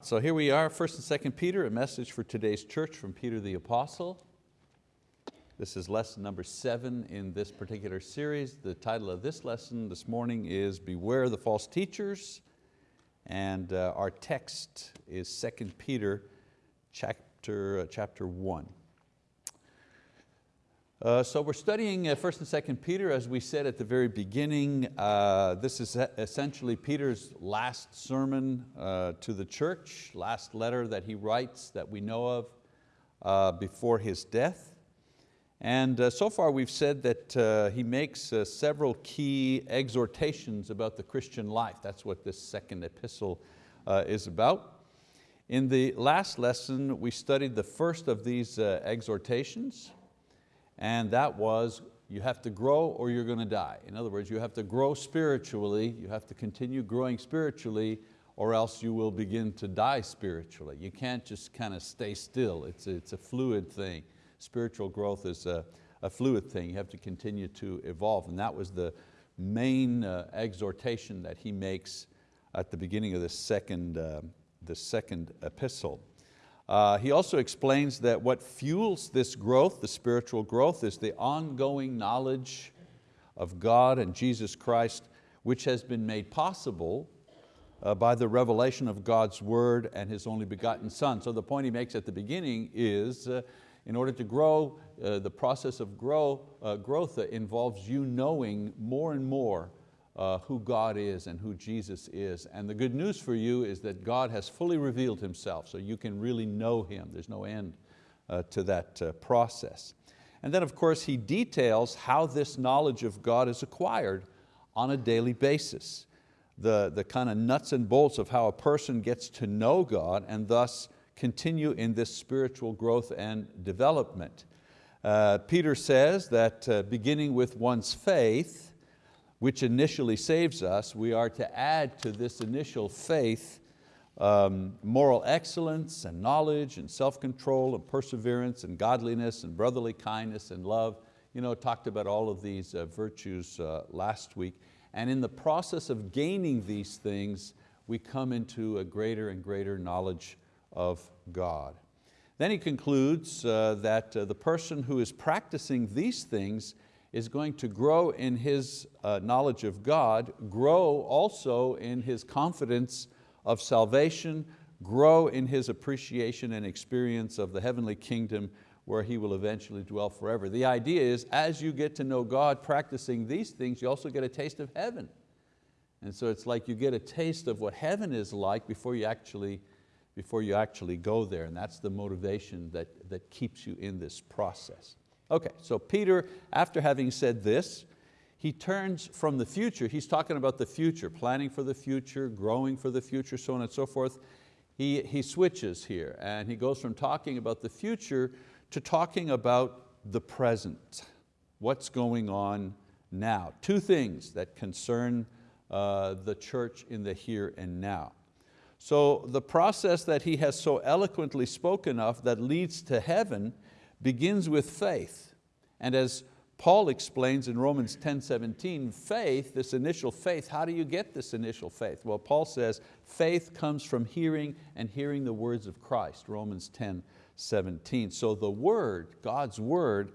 So here we are, 1st and 2nd Peter, a message for today's church from Peter the Apostle. This is lesson number seven in this particular series. The title of this lesson this morning is Beware the False Teachers, and uh, our text is 2nd Peter chapter, uh, chapter one. Uh, so we're studying uh, 1st and 2nd Peter, as we said at the very beginning. Uh, this is essentially Peter's last sermon uh, to the church, last letter that he writes that we know of uh, before his death. And uh, so far we've said that he makes several key exhortations about the Christian life. That's what this second epistle is about. In the last lesson, we studied the first of these exhortations, and that was you have to grow or you're going to die. In other words, you have to grow spiritually, you have to continue growing spiritually or else you will begin to die spiritually. You can't just kind of stay still. It's a, it's a fluid thing. Spiritual growth is a, a fluid thing. You have to continue to evolve. And that was the main uh, exhortation that he makes at the beginning of the second, uh, the second epistle. Uh, he also explains that what fuels this growth, the spiritual growth, is the ongoing knowledge of God and Jesus Christ, which has been made possible uh, by the revelation of God's word and His only begotten Son. So the point he makes at the beginning is, uh, in order to grow, uh, the process of grow, uh, growth involves you knowing more and more uh, who God is and who Jesus is. And the good news for you is that God has fully revealed Himself, so you can really know Him. There's no end uh, to that uh, process. And then of course He details how this knowledge of God is acquired on a daily basis. The, the kind of nuts and bolts of how a person gets to know God and thus continue in this spiritual growth and development. Uh, Peter says that uh, beginning with one's faith, which initially saves us, we are to add to this initial faith um, moral excellence and knowledge and self-control and perseverance and godliness and brotherly kindness and love. You know, talked about all of these uh, virtues uh, last week. And in the process of gaining these things, we come into a greater and greater knowledge of God. Then he concludes uh, that uh, the person who is practicing these things is going to grow in his uh, knowledge of God, grow also in his confidence of salvation, grow in his appreciation and experience of the heavenly kingdom where he will eventually dwell forever. The idea is as you get to know God practicing these things, you also get a taste of heaven. And so it's like you get a taste of what heaven is like before you actually, before you actually go there. And that's the motivation that, that keeps you in this process. Okay, so Peter, after having said this, he turns from the future, he's talking about the future, planning for the future, growing for the future, so on and so forth. He, he switches here and he goes from talking about the future to talking about the present, what's going on now. Two things that concern uh, the church in the here and now. So the process that he has so eloquently spoken of that leads to heaven begins with faith. And as Paul explains in Romans 10, 17, faith, this initial faith, how do you get this initial faith? Well, Paul says, faith comes from hearing and hearing the words of Christ, Romans 10, 17. So the word, God's word,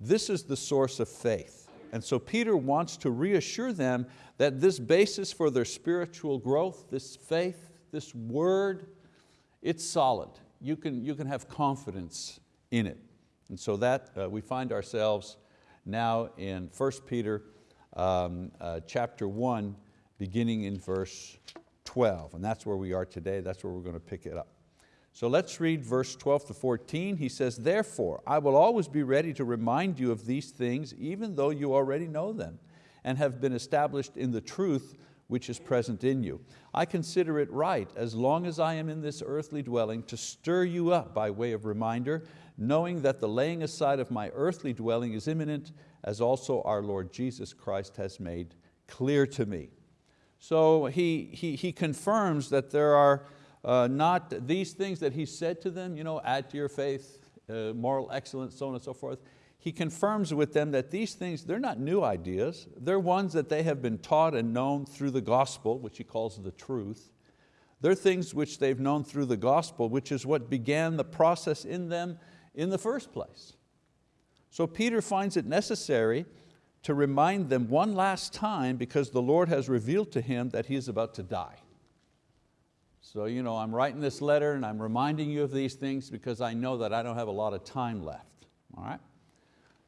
this is the source of faith. And so Peter wants to reassure them that this basis for their spiritual growth, this faith, this word, it's solid. You can, you can have confidence in it. And so that uh, we find ourselves now in 1 Peter um, uh, chapter 1, beginning in verse 12. And that's where we are today, that's where we're going to pick it up. So let's read verse 12 to 14. He says, Therefore, I will always be ready to remind you of these things, even though you already know them, and have been established in the truth which is present in you. I consider it right, as long as I am in this earthly dwelling, to stir you up by way of reminder, knowing that the laying aside of my earthly dwelling is imminent, as also our Lord Jesus Christ has made clear to me. So he, he, he confirms that there are uh, not these things that he said to them, you know, add to your faith, uh, moral excellence, so on and so forth. He confirms with them that these things, they're not new ideas. They're ones that they have been taught and known through the gospel, which he calls the truth. They're things which they've known through the gospel, which is what began the process in them in the first place. So Peter finds it necessary to remind them one last time because the Lord has revealed to him that he is about to die. So you know, I'm writing this letter and I'm reminding you of these things because I know that I don't have a lot of time left. All right?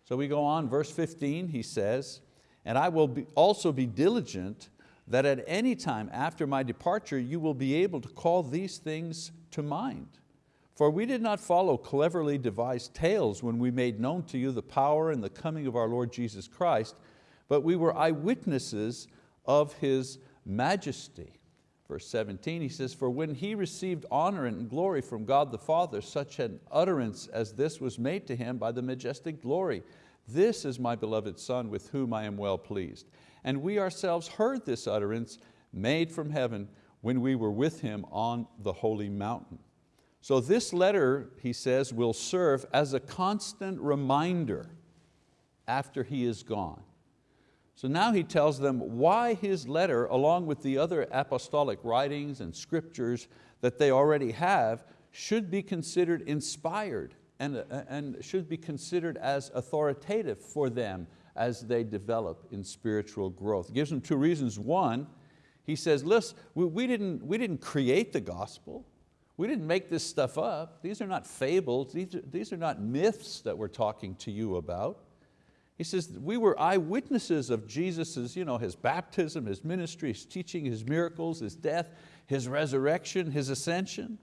So we go on, verse 15, he says, and I will be also be diligent that at any time after my departure you will be able to call these things to mind. For we did not follow cleverly devised tales when we made known to you the power and the coming of our Lord Jesus Christ, but we were eyewitnesses of His majesty. Verse 17, he says, For when He received honor and glory from God the Father, such an utterance as this was made to Him by the majestic glory. This is my beloved Son with whom I am well pleased and we ourselves heard this utterance made from heaven when we were with him on the holy mountain. So this letter, he says, will serve as a constant reminder after he is gone. So now he tells them why his letter, along with the other apostolic writings and scriptures that they already have, should be considered inspired and, and should be considered as authoritative for them as they develop in spiritual growth. Gives them two reasons. One, he says, listen, we, we, didn't, we didn't create the gospel. We didn't make this stuff up. These are not fables. These are, these are not myths that we're talking to you about. He says, we were eyewitnesses of Jesus' you know, his baptism, his ministry, his teaching, his miracles, his death, his resurrection, his ascension.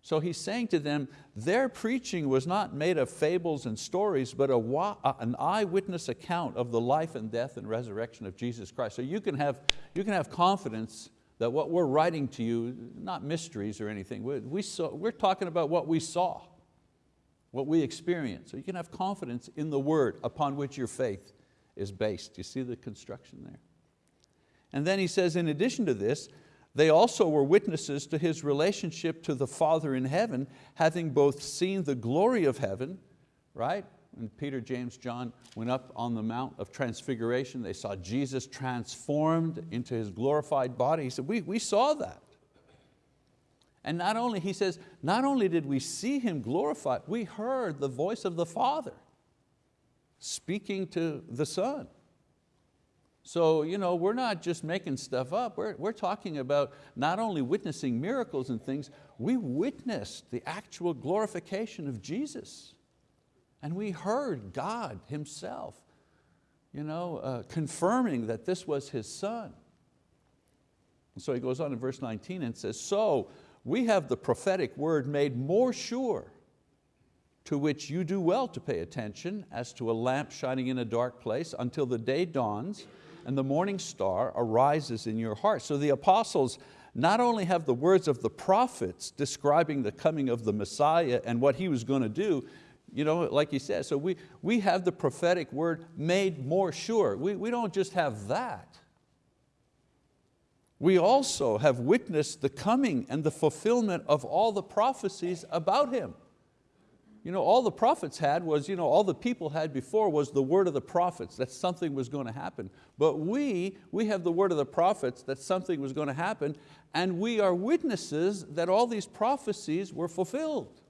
So he's saying to them, their preaching was not made of fables and stories, but a, an eyewitness account of the life and death and resurrection of Jesus Christ. So you can have, you can have confidence that what we're writing to you, not mysteries or anything, we, we saw, we're talking about what we saw, what we experienced. So you can have confidence in the word upon which your faith is based. You see the construction there? And then he says, in addition to this, they also were witnesses to His relationship to the Father in heaven, having both seen the glory of heaven, right? When Peter, James, John went up on the Mount of Transfiguration, they saw Jesus transformed into His glorified body. He said, we, we saw that. And not only, he says, not only did we see Him glorified, we heard the voice of the Father speaking to the Son. So you know, we're not just making stuff up, we're, we're talking about not only witnessing miracles and things, we witnessed the actual glorification of Jesus. And we heard God Himself you know, uh, confirming that this was His Son. And so he goes on in verse 19 and says, so we have the prophetic word made more sure, to which you do well to pay attention as to a lamp shining in a dark place until the day dawns and the morning star arises in your heart. So the apostles not only have the words of the prophets describing the coming of the Messiah and what He was going to do, you know, like he said, so we, we have the prophetic word made more sure. We, we don't just have that. We also have witnessed the coming and the fulfillment of all the prophecies about Him. You know, all the prophets had was, you know, all the people had before was the word of the prophets, that something was going to happen. But we, we have the word of the prophets that something was going to happen, and we are witnesses that all these prophecies were fulfilled.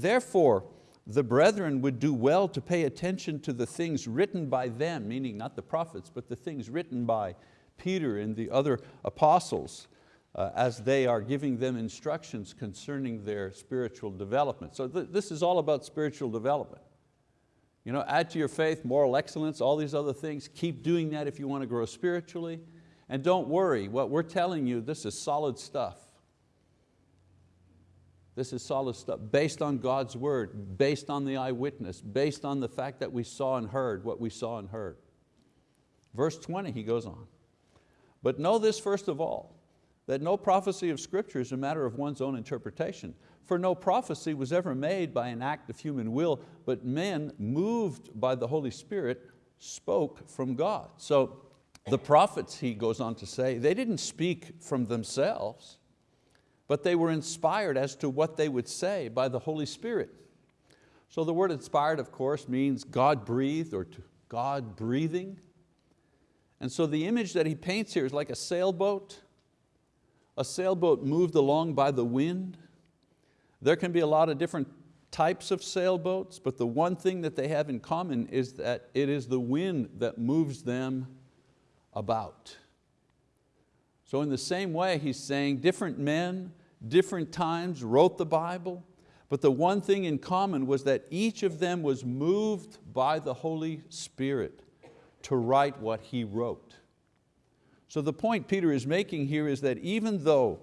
Therefore, the brethren would do well to pay attention to the things written by them, meaning not the prophets, but the things written by Peter and the other apostles, uh, as they are giving them instructions concerning their spiritual development. So th this is all about spiritual development. You know, add to your faith moral excellence, all these other things. Keep doing that if you want to grow spiritually. And don't worry, what we're telling you, this is solid stuff. This is solid stuff based on God's word, based on the eyewitness, based on the fact that we saw and heard what we saw and heard. Verse 20, he goes on. But know this first of all, that no prophecy of Scripture is a matter of one's own interpretation. For no prophecy was ever made by an act of human will, but men moved by the Holy Spirit spoke from God. So the prophets, he goes on to say, they didn't speak from themselves, but they were inspired as to what they would say by the Holy Spirit. So the word inspired, of course, means God breathed or God breathing. And so the image that he paints here is like a sailboat a sailboat moved along by the wind. There can be a lot of different types of sailboats, but the one thing that they have in common is that it is the wind that moves them about. So in the same way, he's saying different men, different times wrote the Bible, but the one thing in common was that each of them was moved by the Holy Spirit to write what he wrote. So the point Peter is making here is that even though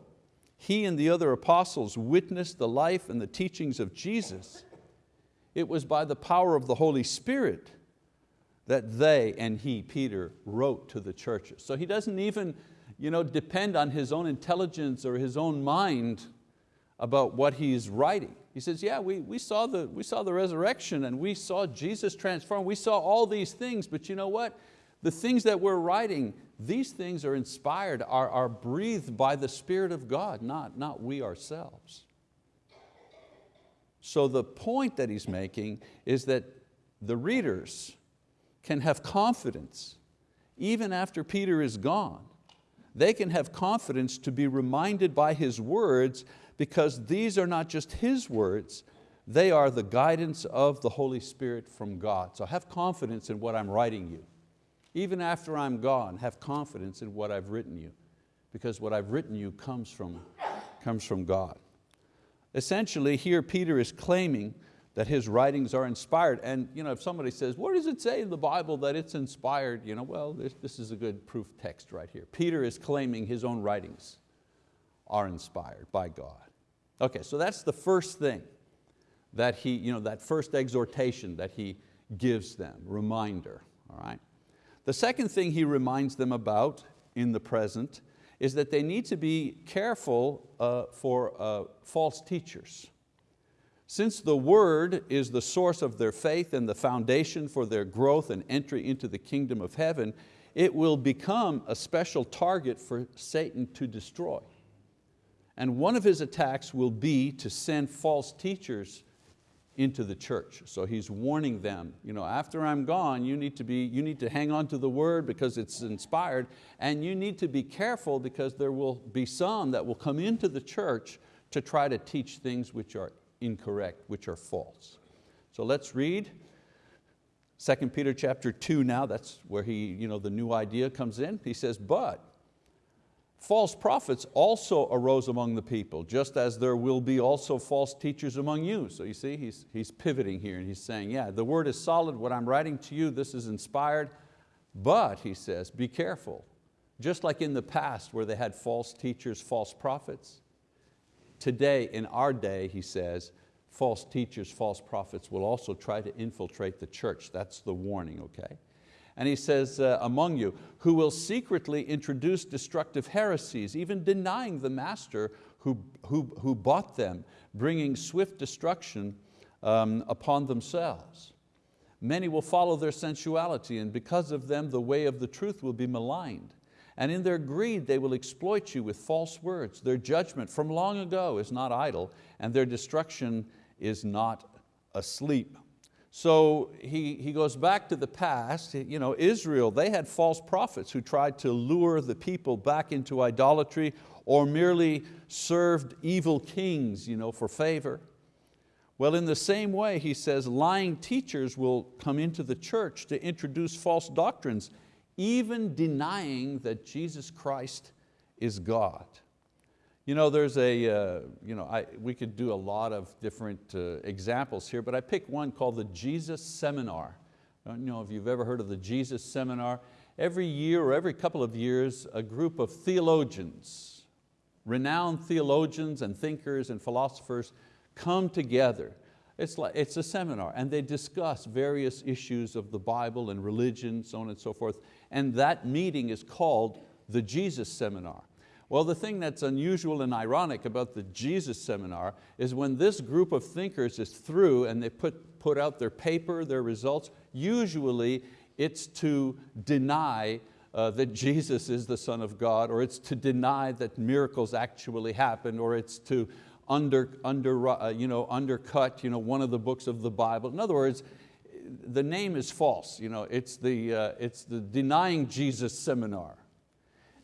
he and the other apostles witnessed the life and the teachings of Jesus, it was by the power of the Holy Spirit that they and he, Peter, wrote to the churches. So he doesn't even you know, depend on his own intelligence or his own mind about what he's writing. He says, yeah, we, we, saw the, we saw the resurrection and we saw Jesus transform, we saw all these things, but you know what? The things that we're writing, these things are inspired, are, are breathed by the Spirit of God, not, not we ourselves. So the point that he's making is that the readers can have confidence even after Peter is gone. They can have confidence to be reminded by his words because these are not just his words, they are the guidance of the Holy Spirit from God. So have confidence in what I'm writing you. Even after I'm gone, have confidence in what I've written you because what I've written you comes from, comes from God. Essentially, here Peter is claiming that his writings are inspired. And you know, if somebody says, what does it say in the Bible that it's inspired? You know, well, this, this is a good proof text right here. Peter is claiming his own writings are inspired by God. Okay, so that's the first thing that he, you know, that first exhortation that he gives them, reminder, all right? The second thing he reminds them about in the present is that they need to be careful uh, for uh, false teachers. Since the word is the source of their faith and the foundation for their growth and entry into the kingdom of heaven, it will become a special target for Satan to destroy. And one of his attacks will be to send false teachers into the church. So he's warning them, you know, after I'm gone, you need, to be, you need to hang on to the word because it's inspired, and you need to be careful because there will be some that will come into the church to try to teach things which are incorrect, which are false. So let's read 2 Peter chapter 2 now, that's where he, you know, the new idea comes in. He says, but False prophets also arose among the people, just as there will be also false teachers among you. So you see, he's, he's pivoting here and he's saying, yeah, the word is solid, what I'm writing to you, this is inspired, but, he says, be careful. Just like in the past where they had false teachers, false prophets, today, in our day, he says, false teachers, false prophets will also try to infiltrate the church. That's the warning, okay? And he says, uh, among you, who will secretly introduce destructive heresies, even denying the master who, who, who bought them, bringing swift destruction um, upon themselves. Many will follow their sensuality, and because of them the way of the truth will be maligned. And in their greed they will exploit you with false words. Their judgment from long ago is not idle, and their destruction is not asleep. So he, he goes back to the past, you know, Israel, they had false prophets who tried to lure the people back into idolatry or merely served evil kings you know, for favor. Well, in the same way, he says, lying teachers will come into the church to introduce false doctrines, even denying that Jesus Christ is God. You know, there's a, uh, you know, I, we could do a lot of different uh, examples here, but I picked one called the Jesus Seminar. I don't know if you've ever heard of the Jesus Seminar. Every year or every couple of years, a group of theologians, renowned theologians and thinkers and philosophers come together. It's, like, it's a seminar and they discuss various issues of the Bible and religion, so on and so forth. And that meeting is called the Jesus Seminar. Well, the thing that's unusual and ironic about the Jesus seminar is when this group of thinkers is through and they put, put out their paper, their results, usually it's to deny uh, that Jesus is the Son of God, or it's to deny that miracles actually happened, or it's to under, under, uh, you know, undercut you know, one of the books of the Bible. In other words, the name is false. You know, it's, the, uh, it's the denying Jesus seminar.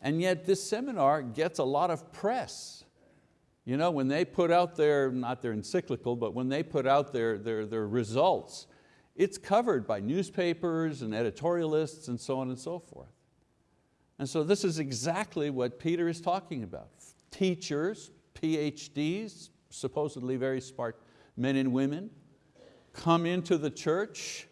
And yet this seminar gets a lot of press. You know, when they put out their, not their encyclical, but when they put out their, their, their results, it's covered by newspapers and editorialists and so on and so forth. And so this is exactly what Peter is talking about. Teachers, PhDs, supposedly very smart men and women, come into the church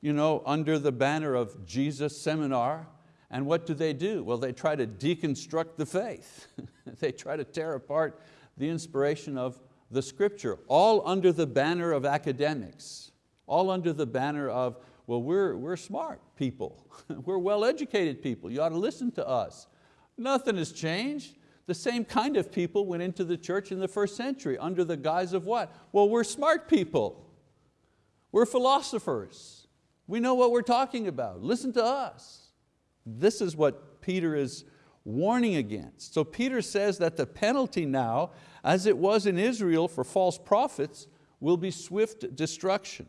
you know, under the banner of Jesus Seminar, and what do they do? Well, they try to deconstruct the faith. they try to tear apart the inspiration of the scripture, all under the banner of academics, all under the banner of, well, we're, we're smart people. we're well-educated people. You ought to listen to us. Nothing has changed. The same kind of people went into the church in the first century under the guise of what? Well, we're smart people. We're philosophers. We know what we're talking about. Listen to us. This is what Peter is warning against. So Peter says that the penalty now, as it was in Israel for false prophets, will be swift destruction.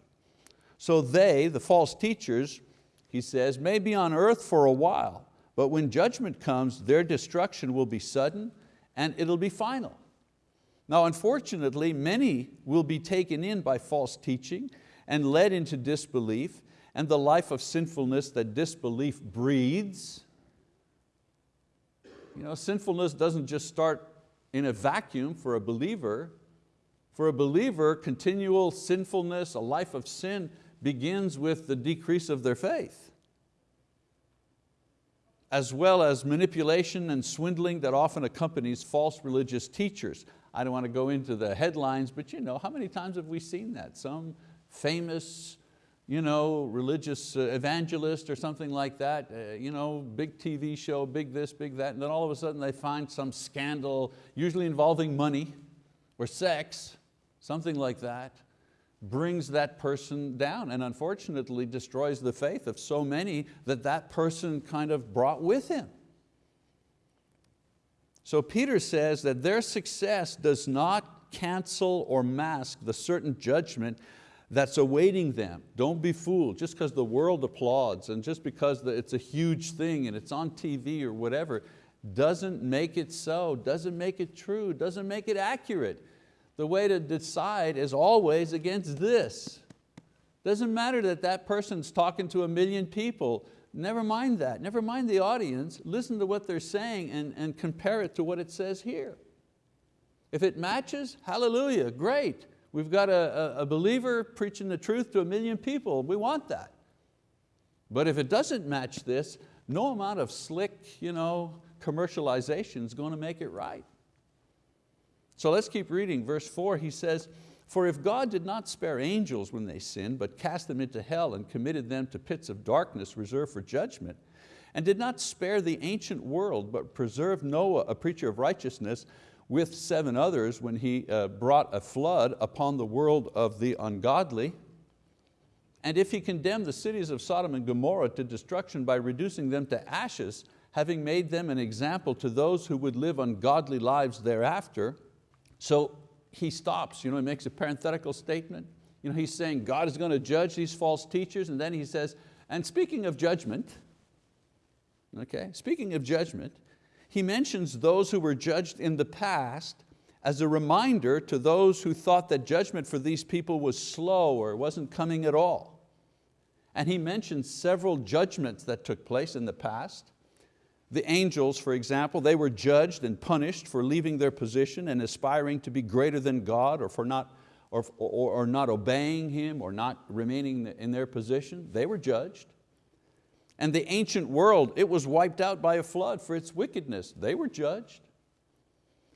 So they, the false teachers, he says, may be on earth for a while, but when judgment comes, their destruction will be sudden and it'll be final. Now unfortunately, many will be taken in by false teaching and led into disbelief and the life of sinfulness that disbelief breeds. You know, sinfulness doesn't just start in a vacuum for a believer. For a believer, continual sinfulness, a life of sin, begins with the decrease of their faith as well as manipulation and swindling that often accompanies false religious teachers. I don't want to go into the headlines, but you know, how many times have we seen that? Some famous you know, religious uh, evangelist or something like that, uh, you know, big TV show, big this, big that, and then all of a sudden they find some scandal, usually involving money or sex, something like that, brings that person down and unfortunately destroys the faith of so many that that person kind of brought with him. So Peter says that their success does not cancel or mask the certain judgment that's awaiting them. Don't be fooled, just because the world applauds and just because it's a huge thing and it's on TV or whatever, doesn't make it so, doesn't make it true, doesn't make it accurate. The way to decide is always against this. Doesn't matter that that person's talking to a million people, never mind that, never mind the audience, listen to what they're saying and, and compare it to what it says here. If it matches, hallelujah, great. We've got a, a, believer preaching the truth to a million people, we want that. But if it doesn't match this, no amount of slick you know, commercialization is going to make it right. So let's keep reading. Verse four, he says, for if God did not spare angels when they sinned, but cast them into hell and committed them to pits of darkness reserved for judgment, and did not spare the ancient world, but preserved Noah, a preacher of righteousness, with seven others when he uh, brought a flood upon the world of the ungodly, and if he condemned the cities of Sodom and Gomorrah to destruction by reducing them to ashes, having made them an example to those who would live ungodly lives thereafter, so he stops, you know, he makes a parenthetical statement. You know, he's saying God is going to judge these false teachers and then he says, and speaking of judgment, okay, speaking of judgment, he mentions those who were judged in the past as a reminder to those who thought that judgment for these people was slow or wasn't coming at all. And he mentions several judgments that took place in the past. The angels, for example, they were judged and punished for leaving their position and aspiring to be greater than God or for not, or, or, or not obeying Him or not remaining in their position. They were judged. And the ancient world, it was wiped out by a flood for its wickedness. They were judged.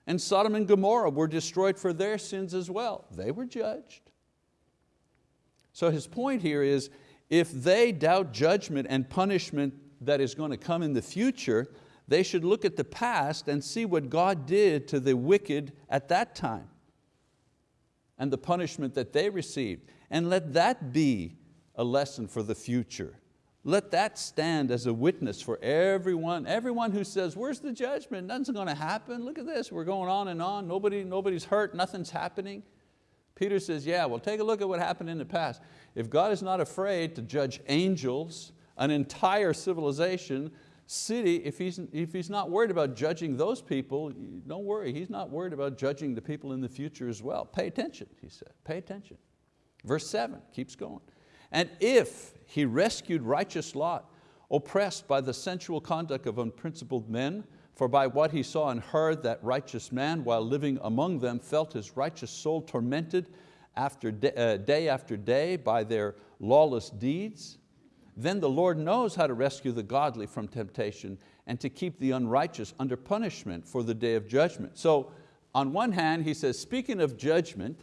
And Sodom and Gomorrah were destroyed for their sins as well. They were judged. So his point here is, if they doubt judgment and punishment that is going to come in the future, they should look at the past and see what God did to the wicked at that time and the punishment that they received. And let that be a lesson for the future. Let that stand as a witness for everyone, everyone who says, where's the judgment? Nothing's going to happen. Look at this, we're going on and on. Nobody, nobody's hurt, nothing's happening. Peter says, yeah, well take a look at what happened in the past. If God is not afraid to judge angels an entire civilization city, if he's, if he's not worried about judging those people, don't worry, he's not worried about judging the people in the future as well. Pay attention, he said, pay attention. Verse seven keeps going. And if he rescued righteous Lot, oppressed by the sensual conduct of unprincipled men, for by what he saw and heard that righteous man, while living among them, felt his righteous soul tormented after day, uh, day after day by their lawless deeds, then the Lord knows how to rescue the godly from temptation and to keep the unrighteous under punishment for the day of judgment. So on one hand, he says, speaking of judgment,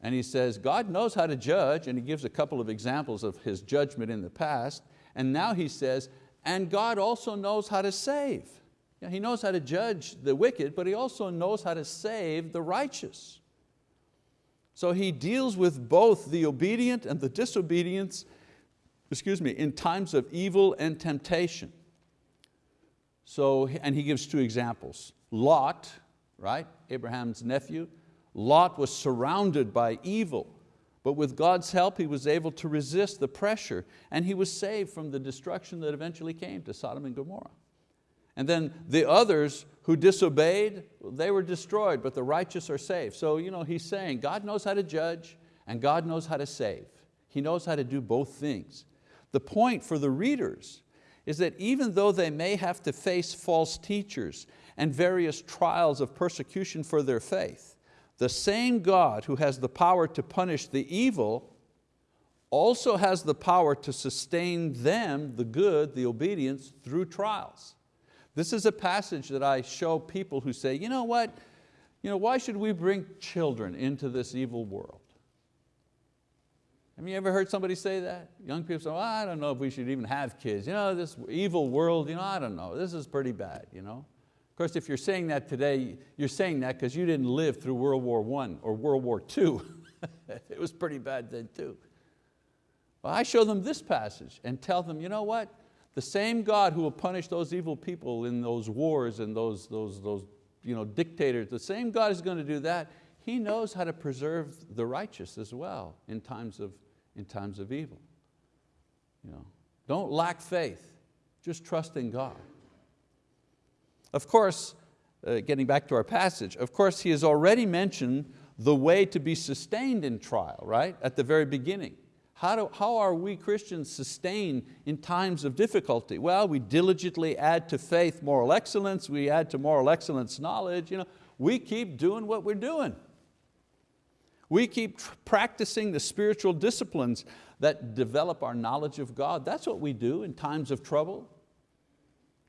and he says, God knows how to judge, and he gives a couple of examples of his judgment in the past, and now he says, and God also knows how to save. Yeah, he knows how to judge the wicked, but He also knows how to save the righteous. So He deals with both the obedient and the disobedience excuse me, in times of evil and temptation. So, and he gives two examples. Lot, right, Abraham's nephew, Lot was surrounded by evil, but with God's help he was able to resist the pressure and he was saved from the destruction that eventually came to Sodom and Gomorrah. And then the others who disobeyed, they were destroyed, but the righteous are saved. So you know, he's saying God knows how to judge and God knows how to save. He knows how to do both things. The point for the readers is that even though they may have to face false teachers and various trials of persecution for their faith, the same God who has the power to punish the evil also has the power to sustain them, the good, the obedience, through trials. This is a passage that I show people who say, you know what, you know, why should we bring children into this evil world? Have you ever heard somebody say that? Young people say, well, I don't know if we should even have kids. You know, this evil world, you know, I don't know, this is pretty bad. You know? Of course, if you're saying that today, you're saying that because you didn't live through World War I or World War II. it was pretty bad then too. Well, I show them this passage and tell them, you know what? The same God who will punish those evil people in those wars and those, those, those you know, dictators, the same God is going to do that. He knows how to preserve the righteous as well in times of, in times of evil. You know, don't lack faith, just trust in God. Of course, uh, getting back to our passage, of course he has already mentioned the way to be sustained in trial, right? At the very beginning. How, do, how are we Christians sustained in times of difficulty? Well, we diligently add to faith moral excellence, we add to moral excellence knowledge, you know, we keep doing what we're doing. We keep practicing the spiritual disciplines that develop our knowledge of God. That's what we do in times of trouble.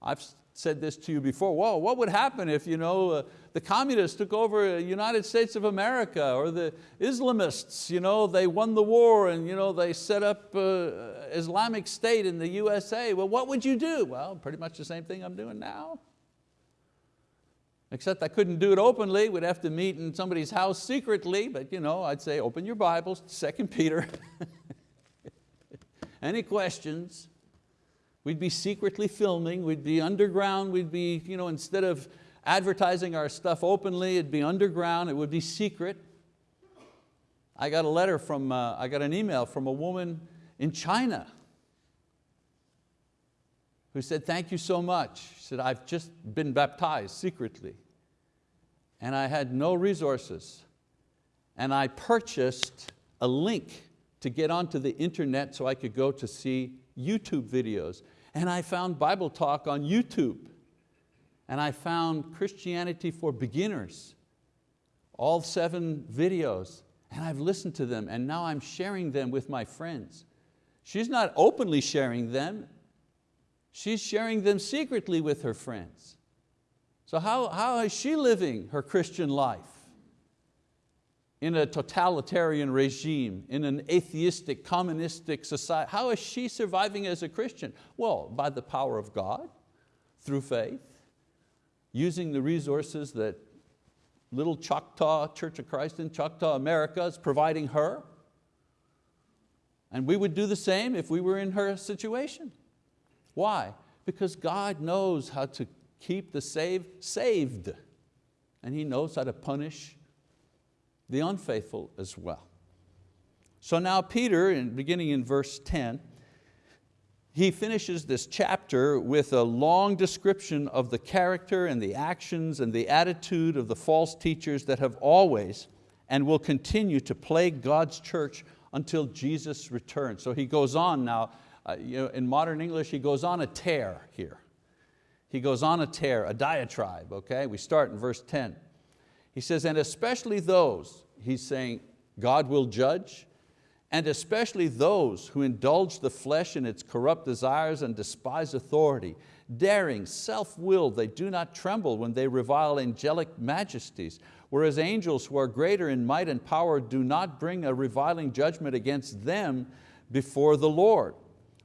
I've said this to you before, whoa, what would happen if you know, uh, the communists took over the United States of America or the Islamists, you know, they won the war and you know, they set up uh, Islamic State in the USA. Well, what would you do? Well, pretty much the same thing I'm doing now except I couldn't do it openly. We'd have to meet in somebody's house secretly, but you know, I'd say, open your Bibles, 2 Peter. Any questions? We'd be secretly filming, we'd be underground, we'd be, you know, instead of advertising our stuff openly, it'd be underground, it would be secret. I got a letter from, uh, I got an email from a woman in China who said, thank you so much. She said, I've just been baptized secretly and I had no resources. And I purchased a link to get onto the internet so I could go to see YouTube videos. And I found Bible Talk on YouTube. And I found Christianity for Beginners, all seven videos. And I've listened to them and now I'm sharing them with my friends. She's not openly sharing them, she's sharing them secretly with her friends. So how, how is she living her Christian life? In a totalitarian regime, in an atheistic, communistic society, how is she surviving as a Christian? Well, by the power of God, through faith, using the resources that little Choctaw Church of Christ in Choctaw, America is providing her. And we would do the same if we were in her situation. Why? Because God knows how to keep the saved saved. And He knows how to punish the unfaithful as well. So now Peter, in, beginning in verse 10, he finishes this chapter with a long description of the character and the actions and the attitude of the false teachers that have always and will continue to plague God's church until Jesus returns. So he goes on now, uh, you know, in modern English, he goes on a tear here. He goes on a tear, a diatribe, okay? We start in verse 10. He says, and especially those, he's saying, God will judge, and especially those who indulge the flesh in its corrupt desires and despise authority. Daring, self-willed, they do not tremble when they revile angelic majesties, whereas angels who are greater in might and power do not bring a reviling judgment against them before the Lord.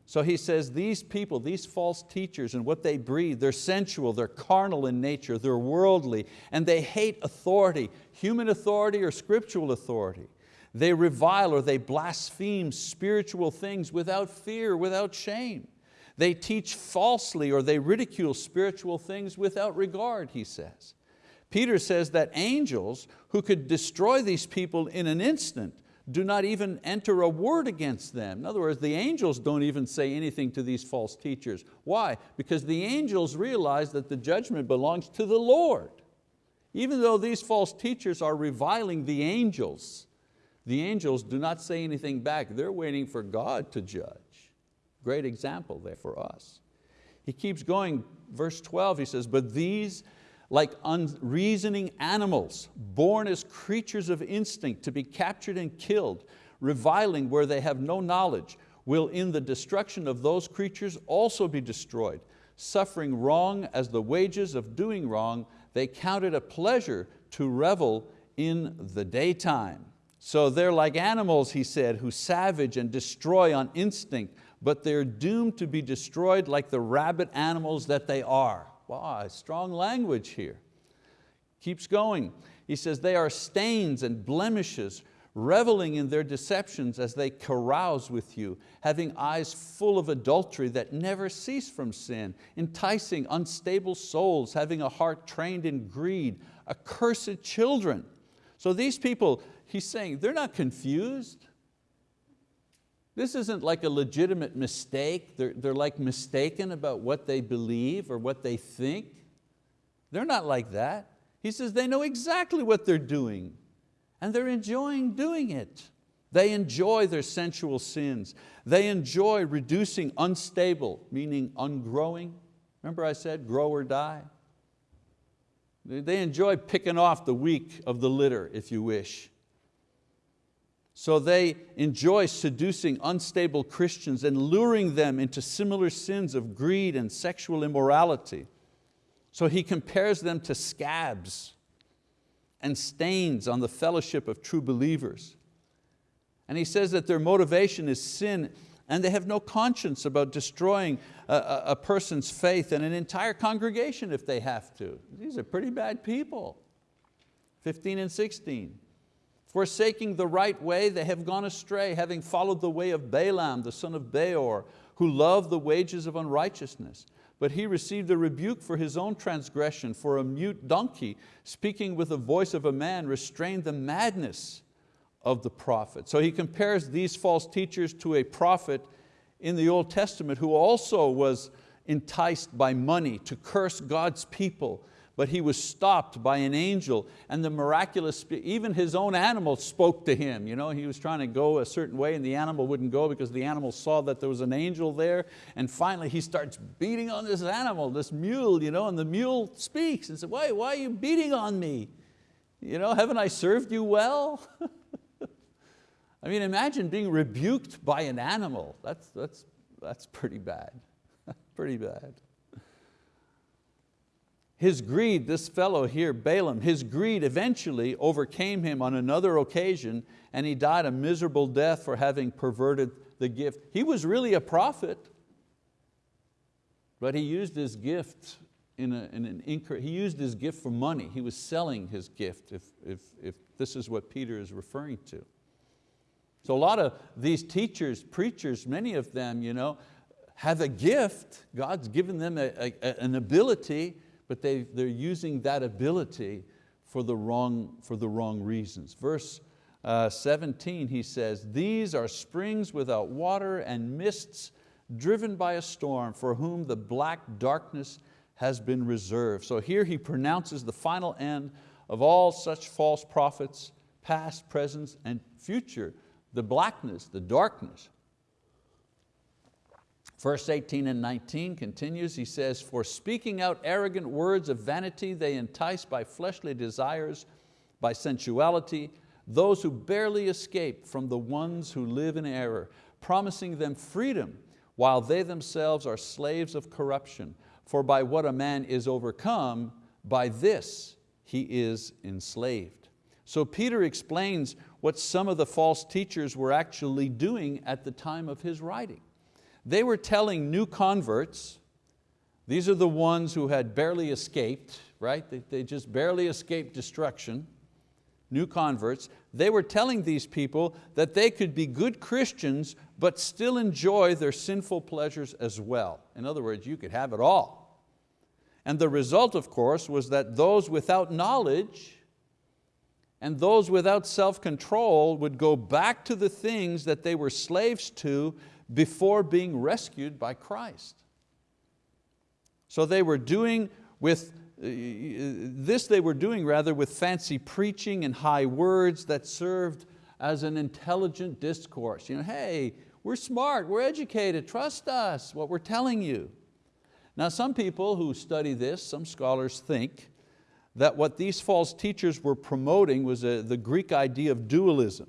So he says these people, these false teachers and what they breathe, they're sensual, they're carnal in nature, they're worldly, and they hate authority, human authority or scriptural authority. They revile or they blaspheme spiritual things without fear, without shame. They teach falsely or they ridicule spiritual things without regard, he says. Peter says that angels who could destroy these people in an instant do not even enter a word against them. In other words, the angels don't even say anything to these false teachers. Why? Because the angels realize that the judgment belongs to the Lord. Even though these false teachers are reviling the angels, the angels do not say anything back. They're waiting for God to judge. Great example there for us. He keeps going, verse 12, he says, but these like unreasoning animals, born as creatures of instinct to be captured and killed, reviling where they have no knowledge, will in the destruction of those creatures also be destroyed. Suffering wrong as the wages of doing wrong, they count it a pleasure to revel in the daytime. So they're like animals, he said, who savage and destroy on instinct, but they're doomed to be destroyed like the rabid animals that they are. Wow, strong language here. Keeps going. He says, they are stains and blemishes, reveling in their deceptions as they carouse with you, having eyes full of adultery that never cease from sin, enticing unstable souls, having a heart trained in greed, accursed children. So these people, he's saying, they're not confused. This isn't like a legitimate mistake. They're, they're like mistaken about what they believe or what they think. They're not like that. He says they know exactly what they're doing and they're enjoying doing it. They enjoy their sensual sins. They enjoy reducing unstable, meaning ungrowing. Remember I said grow or die? They enjoy picking off the weak of the litter, if you wish. So they enjoy seducing unstable Christians and luring them into similar sins of greed and sexual immorality. So he compares them to scabs and stains on the fellowship of true believers. And he says that their motivation is sin and they have no conscience about destroying a, a, person's faith and an entire congregation if they have to. These are pretty bad people. 15 and 16. Forsaking the right way, they have gone astray, having followed the way of Balaam, the son of Beor, who loved the wages of unrighteousness. But he received a rebuke for his own transgression, for a mute donkey, speaking with the voice of a man, restrained the madness of the prophet. So he compares these false teachers to a prophet in the Old Testament who also was enticed by money to curse God's people, but he was stopped by an angel and the miraculous, even his own animal spoke to him. You know, he was trying to go a certain way and the animal wouldn't go because the animal saw that there was an angel there and finally he starts beating on this animal, this mule, you know, and the mule speaks and says, why, why are you beating on me? You know, haven't I served you well? I mean, imagine being rebuked by an animal. That's, that's, that's pretty bad, pretty bad. His greed, this fellow here, Balaam, his greed eventually overcame him on another occasion and he died a miserable death for having perverted the gift. He was really a prophet, but he used his gift in, a, in an he used his gift for money. He was selling his gift, if, if, if this is what Peter is referring to. So a lot of these teachers, preachers, many of them you know, have a gift. God's given them a, a, an ability, but they, they're using that ability for the wrong, for the wrong reasons. Verse uh, 17, he says, these are springs without water and mists driven by a storm, for whom the black darkness has been reserved. So here he pronounces the final end of all such false prophets, past, present, and future, the blackness, the darkness. Verse 18 and 19 continues, he says, For speaking out arrogant words of vanity, they entice by fleshly desires, by sensuality, those who barely escape from the ones who live in error, promising them freedom, while they themselves are slaves of corruption. For by what a man is overcome, by this he is enslaved. So Peter explains what some of the false teachers were actually doing at the time of his writing. They were telling new converts, these are the ones who had barely escaped, right? They, they just barely escaped destruction, new converts. They were telling these people that they could be good Christians but still enjoy their sinful pleasures as well. In other words, you could have it all. And the result, of course, was that those without knowledge and those without self-control would go back to the things that they were slaves to before being rescued by Christ. So they were doing with, uh, this they were doing rather with fancy preaching and high words that served as an intelligent discourse. You know, hey, we're smart, we're educated, trust us, what we're telling you. Now some people who study this, some scholars think that what these false teachers were promoting was a, the Greek idea of dualism.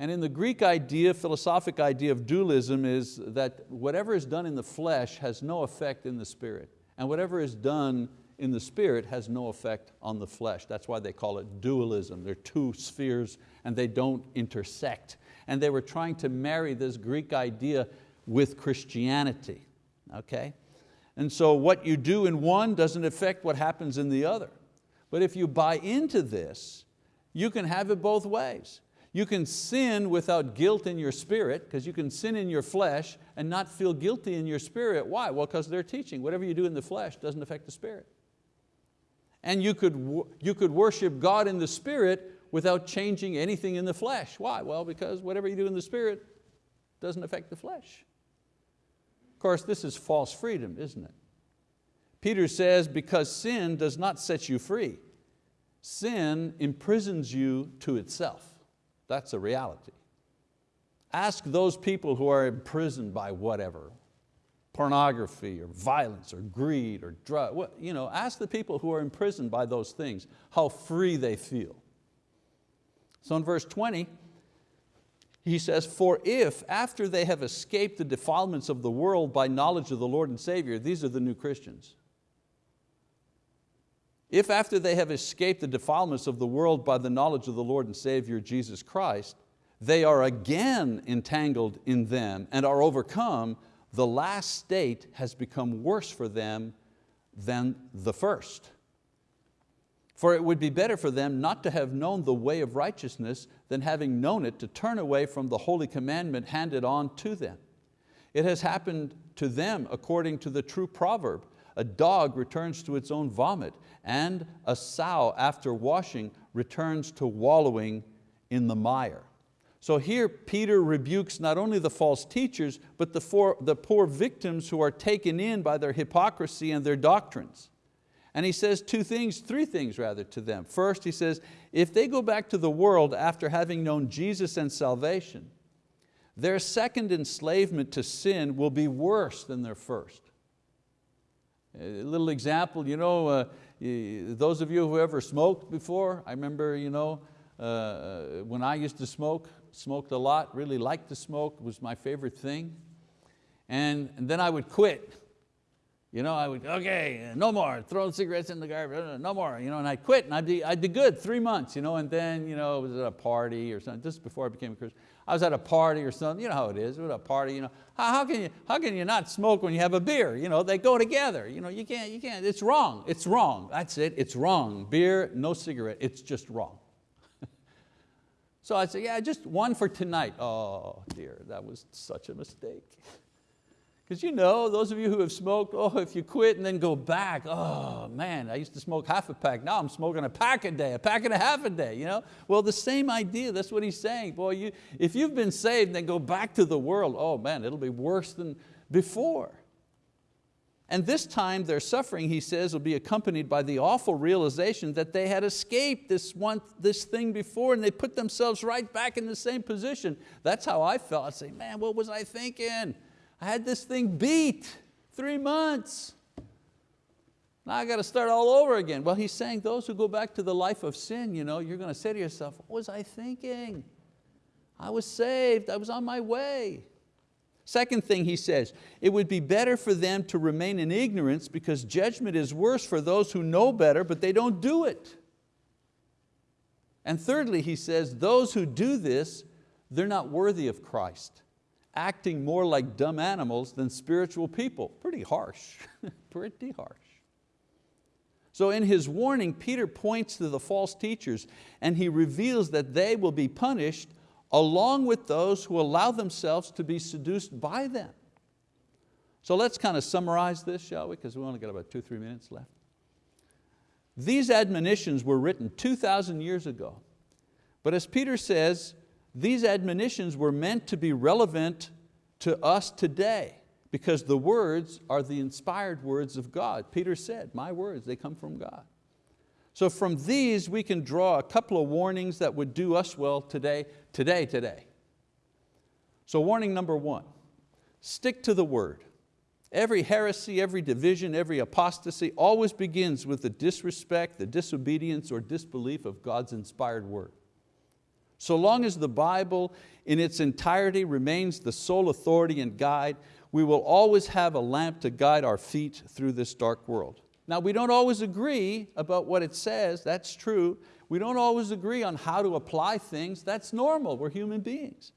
And in the Greek idea, philosophic idea of dualism is that whatever is done in the flesh has no effect in the spirit. And whatever is done in the spirit has no effect on the flesh. That's why they call it dualism. They're two spheres and they don't intersect. And they were trying to marry this Greek idea with Christianity, okay? And so what you do in one doesn't affect what happens in the other. But if you buy into this, you can have it both ways. You can sin without guilt in your spirit, because you can sin in your flesh and not feel guilty in your spirit. Why? Well, because they're teaching whatever you do in the flesh doesn't affect the spirit. And you could, you could worship God in the spirit without changing anything in the flesh. Why? Well, because whatever you do in the spirit doesn't affect the flesh. Of course, this is false freedom, isn't it? Peter says, because sin does not set you free. Sin imprisons you to itself. That's a reality. Ask those people who are imprisoned by whatever, pornography or violence or greed or drug, you know, ask the people who are imprisoned by those things how free they feel. So in verse 20, he says, for if after they have escaped the defilements of the world by knowledge of the Lord and Savior, these are the new Christians, if after they have escaped the defilements of the world by the knowledge of the Lord and Savior Jesus Christ, they are again entangled in them and are overcome, the last state has become worse for them than the first. For it would be better for them not to have known the way of righteousness than having known it to turn away from the holy commandment handed on to them. It has happened to them according to the true proverb, a dog returns to its own vomit, and a sow after washing returns to wallowing in the mire. So here Peter rebukes not only the false teachers, but the, four, the poor victims who are taken in by their hypocrisy and their doctrines. And he says two things, three things rather to them. First, he says, if they go back to the world after having known Jesus and salvation, their second enslavement to sin will be worse than their first. A little example, you know, uh, those of you who ever smoked before, I remember you know, uh, uh, when I used to smoke, smoked a lot, really liked to smoke, was my favorite thing. And, and then I would quit. You know, I would, okay, no more, throw the cigarettes in the garbage, no more, you know, and I'd quit and I'd be, I'd be good three months, you know, and then, you know, it was at a party or something, just before I became a Christian. I was at a party or something, you know how it is, at a party, you know, how, how, can you, how can you not smoke when you have a beer? You know, they go together, you know, you can't, you can't, it's wrong, it's wrong, that's it, it's wrong. Beer, no cigarette, it's just wrong. so I said, yeah, just one for tonight. Oh dear, that was such a mistake. Because you know, those of you who have smoked, oh, if you quit and then go back, oh man, I used to smoke half a pack, now I'm smoking a pack a day, a pack and a half a day. You know? Well, the same idea, that's what he's saying. Boy, you, if you've been saved then go back to the world, oh man, it'll be worse than, before. And this time their suffering, he says, will be accompanied by the awful realization that they had escaped this, one, this thing before and they put themselves right back in the same position. That's how I felt. I say, man, what was I thinking? I had this thing beat, three months. Now I got to start all over again. Well, he's saying those who go back to the life of sin, you know, you're going to say to yourself, what was I thinking? I was saved, I was on my way. Second thing he says, it would be better for them to remain in ignorance because judgment is worse for those who know better but they don't do it. And thirdly, he says, those who do this, they're not worthy of Christ, acting more like dumb animals than spiritual people. Pretty harsh, pretty harsh. So in his warning, Peter points to the false teachers and he reveals that they will be punished along with those who allow themselves to be seduced by them. So let's kind of summarize this, shall we? Because we only got about two, three minutes left. These admonitions were written 2,000 years ago. But as Peter says, these admonitions were meant to be relevant to us today because the words are the inspired words of God. Peter said, my words, they come from God. So from these we can draw a couple of warnings that would do us well today, today, today. So warning number one, stick to the word. Every heresy, every division, every apostasy always begins with the disrespect, the disobedience or disbelief of God's inspired word. So long as the Bible in its entirety remains the sole authority and guide, we will always have a lamp to guide our feet through this dark world. Now we don't always agree about what it says, that's true. We don't always agree on how to apply things, that's normal, we're human beings.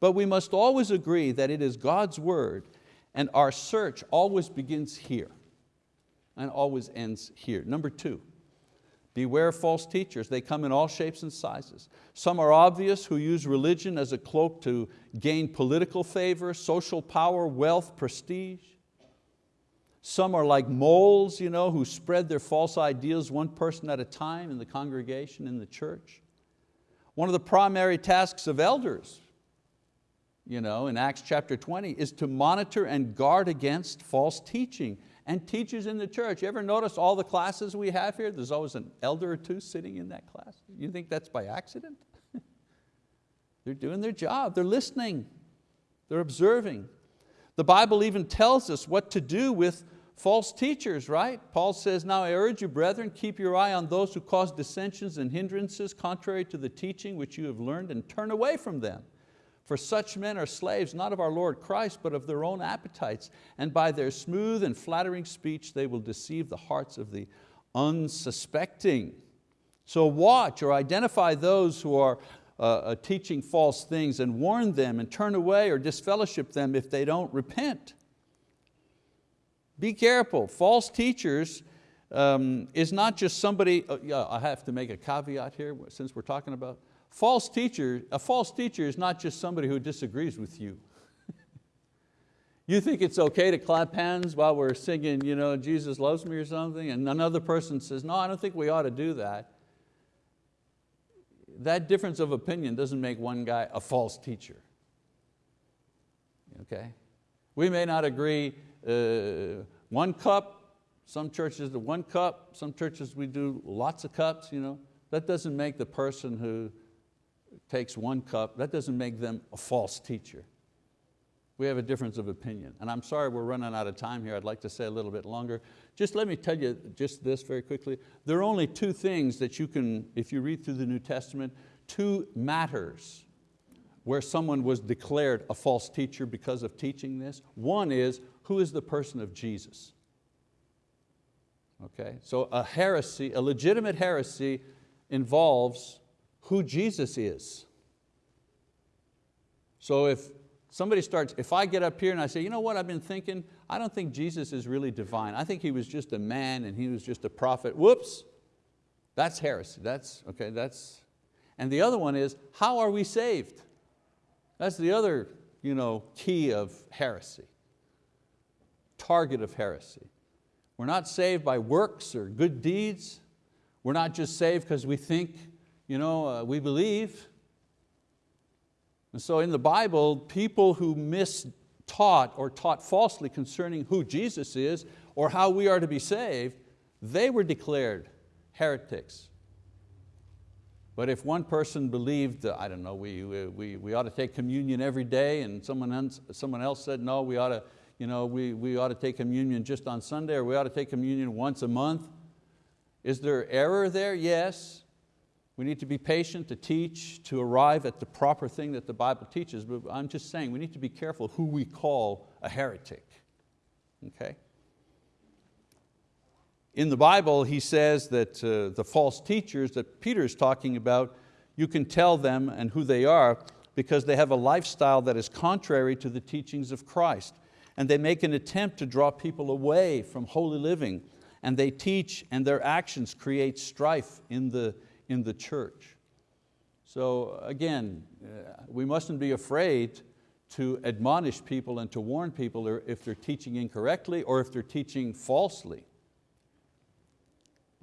But we must always agree that it is God's word and our search always begins here and always ends here. Number two, beware false teachers. They come in all shapes and sizes. Some are obvious who use religion as a cloak to gain political favor, social power, wealth, prestige. Some are like moles you know, who spread their false ideas one person at a time in the congregation, in the church. One of the primary tasks of elders you know, in Acts chapter 20 is to monitor and guard against false teaching and teachers in the church. You ever notice all the classes we have here? There's always an elder or two sitting in that class. You think that's by accident? they're doing their job, they're listening, they're observing. The Bible even tells us what to do with false teachers, right? Paul says, now I urge you, brethren, keep your eye on those who cause dissensions and hindrances contrary to the teaching which you have learned and turn away from them. For such men are slaves not of our Lord Christ, but of their own appetites, and by their smooth and flattering speech they will deceive the hearts of the unsuspecting. So watch or identify those who are uh, uh teaching false things and warn them and turn away or disfellowship them if they don't repent. Be careful, false teachers um, is not just somebody, uh, yeah, I have to make a caveat here since we're talking about, false teacher, a false teacher is not just somebody who disagrees with you. you think it's okay to clap hands while we're singing, you know, Jesus loves me or something, and another person says, no, I don't think we ought to do that. That difference of opinion doesn't make one guy a false teacher. Okay? We may not agree uh, one cup, some churches do one cup, some churches we do lots of cups. You know. That doesn't make the person who takes one cup, that doesn't make them a false teacher. We have a difference of opinion. And I'm sorry we're running out of time here. I'd like to say a little bit longer. Just let me tell you just this very quickly. There are only two things that you can, if you read through the New Testament, two matters where someone was declared a false teacher because of teaching this. One is, who is the person of Jesus? Okay, so a heresy, a legitimate heresy involves who Jesus is. So if somebody starts, if I get up here and I say, you know what I've been thinking, I don't think Jesus is really divine. I think He was just a man and He was just a prophet. Whoops, that's heresy. That's, okay, that's, and the other one is, how are we saved? That's the other you know, key of heresy, target of heresy. We're not saved by works or good deeds. We're not just saved because we think, you know, uh, we believe. And so in the Bible, people who miss taught or taught falsely concerning who Jesus is or how we are to be saved, they were declared heretics. But if one person believed, uh, I don't know, we, we, we ought to take communion every day and someone else, someone else said, no, we ought, to, you know, we, we ought to take communion just on Sunday or we ought to take communion once a month, is there error there? Yes. We need to be patient to teach, to arrive at the proper thing that the Bible teaches, but I'm just saying we need to be careful who we call a heretic. Okay? In the Bible, he says that uh, the false teachers that Peter is talking about, you can tell them and who they are because they have a lifestyle that is contrary to the teachings of Christ. And they make an attempt to draw people away from holy living. And they teach and their actions create strife in the, in the church. So again, uh, we mustn't be afraid to admonish people and to warn people if they're teaching incorrectly or if they're teaching falsely.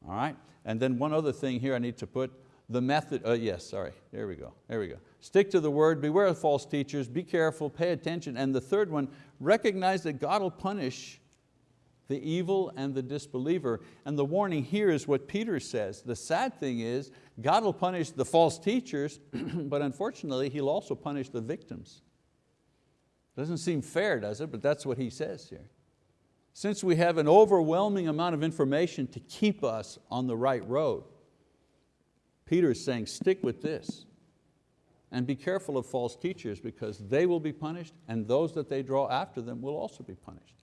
All right, and then one other thing here I need to put, the method, uh, yes, sorry, there we go, there we go. Stick to the word, beware of false teachers, be careful, pay attention. And the third one, recognize that God will punish the evil and the disbeliever. And the warning here is what Peter says. The sad thing is, God will punish the false teachers, but unfortunately He'll also punish the victims. Doesn't seem fair, does it? But that's what he says here. Since we have an overwhelming amount of information to keep us on the right road, Peter is saying, stick with this. And be careful of false teachers because they will be punished and those that they draw after them will also be punished.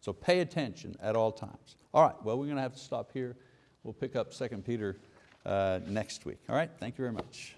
So pay attention at all times. All right, well we're going to have to stop here. We'll pick up 2 Peter uh, next week. All right, thank you very much.